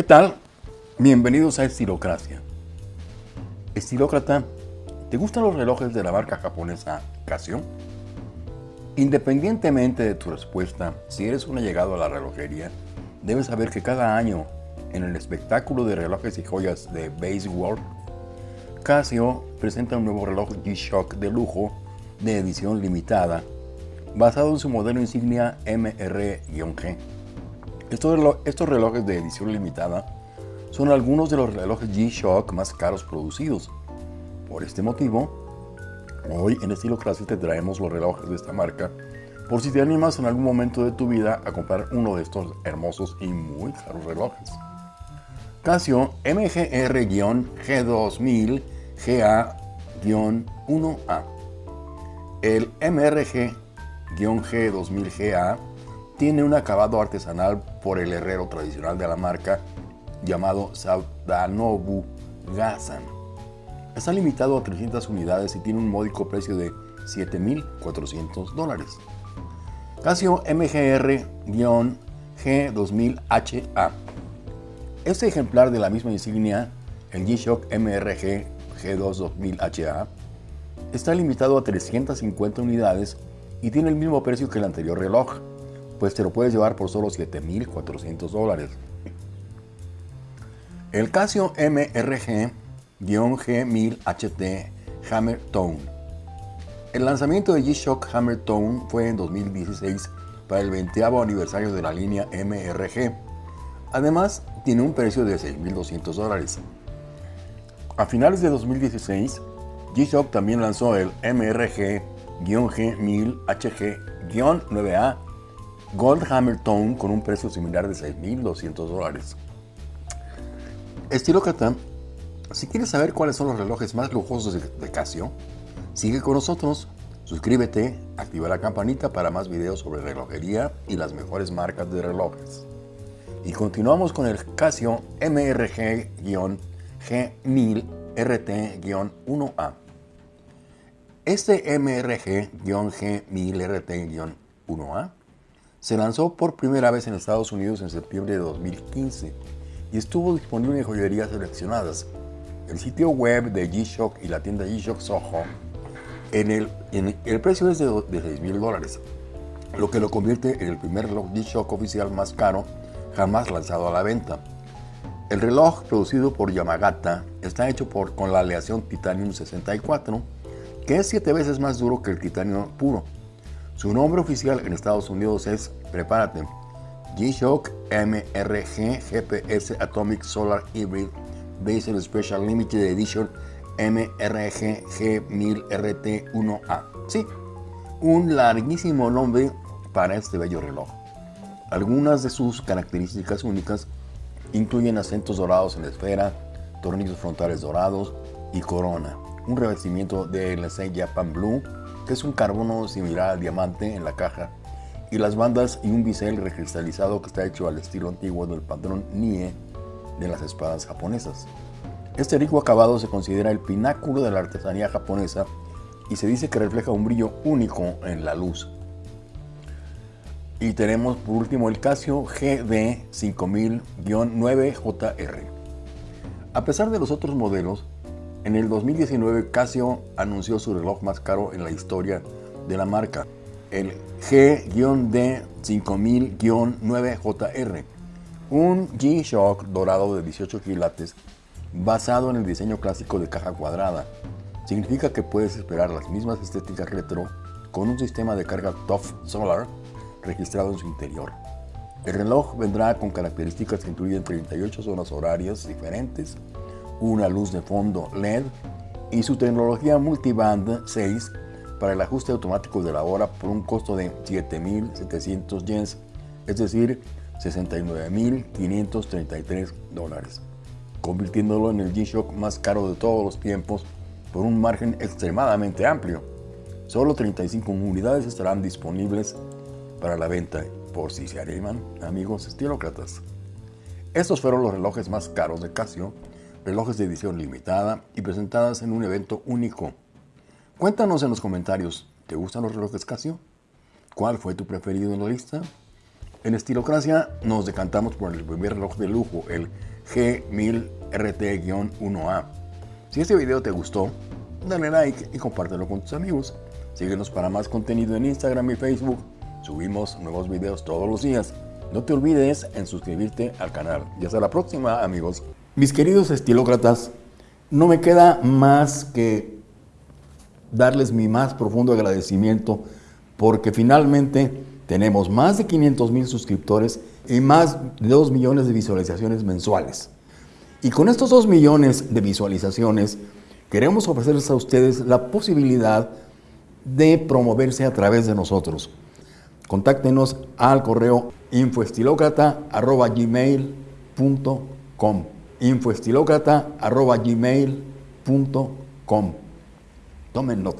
¿Qué tal? Bienvenidos a Estilocracia. Estilócrata, ¿te gustan los relojes de la marca japonesa Casio? Independientemente de tu respuesta, si eres un allegado a la relojería, debes saber que cada año, en el espectáculo de relojes y joyas de Base World, Casio presenta un nuevo reloj G-Shock de lujo de edición limitada, basado en su modelo insignia MR-G. Estos, relojes de edición limitada son algunos de los relojes G-Shock más caros producidos. Por este motivo, hoy en Estilo Classic te traemos los relojes de esta marca por si te animas en algún momento de tu vida a comprar uno de estos hermosos y muy caros relojes. Casio MGR-G2000 GA-1A. El MRG-G2000GA tiene un acabado artesanal por el herrero tradicional de la marca llamado Saudanobu Gazan. Está limitado a 300 unidades y tiene un módico precio de 7.400 dólares. Casio MGR-G2000HA. Este ejemplar de la misma insignia, el G-Shock MRG G2 2000HA, está limitado a 350 unidades y tiene el mismo precio que el anterior reloj, pues te lo puedes llevar por solo 7.400 dólares. El Casio MRG-G1000HT Hammer Tone. El lanzamiento de G-Shock Hammer Tone fue en 2016 para el 20 aniversario de la línea MRG. Además, tiene un precio de 6.200 dólares. A finales de 2016, G-Shock también lanzó el MRG-G1000HG-9A Gold Hammer Tone con un precio similar de 6.200 dólares. Estilo Cata, si quieres saber cuáles son los relojes más lujosos de Casio, sigue con nosotros, suscríbete, activa la campanita para más videos sobre relojería y las mejores marcas de relojes. Y continuamos con el Casio MRG-G1000 RT-1A. Este MRG-G1000 RT-1A se lanzó por primera vez en Estados Unidos en septiembre de 2015 y estuvo disponible en joyerías seleccionadas. El sitio web de G-Shock y la tienda G-Shock Soho, en el, en el precio es de, de 6 mil dólares, lo que lo convierte en el primer reloj G-Shock oficial más caro jamás lanzado a la venta. El reloj producido por Yamagata está hecho por, con la aleación Titanium 64, que es 7 veces más duro que el titanio puro su nombre oficial en Estados Unidos es, prepárate, G-Shock MRG GPS Atomic Solar Hybrid Basel Special Limited Edition MRG G1000RT1A. Sí, un larguísimo nombre para este bello reloj. Algunas de sus características únicas incluyen acentos dorados en la esfera, tornillos frontales dorados y corona, un revestimiento de LC Japan Blue es un carbono similar al diamante en la caja, y las bandas y un bisel recristalizado que está hecho al estilo antiguo del patrón Nie de las espadas japonesas. Este rico acabado se considera el pináculo de la artesanía japonesa y se dice que refleja un brillo único en la luz. Y tenemos por último el Casio GD 5000-9JR. A pesar de los otros modelos, en el 2019, Casio anunció su reloj más caro en la historia de la marca, el G-D 5000-9JR, un G-Shock dorado de 18 quilates basado en el diseño clásico de caja cuadrada. Significa que puedes esperar las mismas estéticas retro con un sistema de carga TOF Solar registrado en su interior. El reloj vendrá con características que incluyen 38 zonas horarias diferentes, una luz de fondo LED y su tecnología multiband 6 para el ajuste automático de la hora por un costo de 7.700 yens, es decir, 69.533 dólares, convirtiéndolo en el G-Shock más caro de todos los tiempos por un margen extremadamente amplio. Solo 35 unidades estarán disponibles para la venta, por si se animan, amigos estilócratas. Estos fueron los relojes más caros de Casio relojes de edición limitada y presentadas en un evento único. Cuéntanos en los comentarios, ¿te gustan los relojes Casio? ¿Cuál fue tu preferido en la lista? En Estilocracia nos decantamos por el primer reloj de lujo, el G1000 RT-1A. Si este video te gustó, dale like y compártelo con tus amigos. Síguenos para más contenido en Instagram y Facebook. Subimos nuevos videos todos los días. No te olvides en suscribirte al canal. Y hasta la próxima, amigos. Mis queridos estilócratas, no me queda más que darles mi más profundo agradecimiento porque finalmente tenemos más de 500 mil suscriptores y más de 2 millones de visualizaciones mensuales. Y con estos 2 millones de visualizaciones, queremos ofrecerles a ustedes la posibilidad de promoverse a través de nosotros. Contáctenos al correo infoestilocrata.gmail.com infoestilocrata.gmail.com Tomen nota.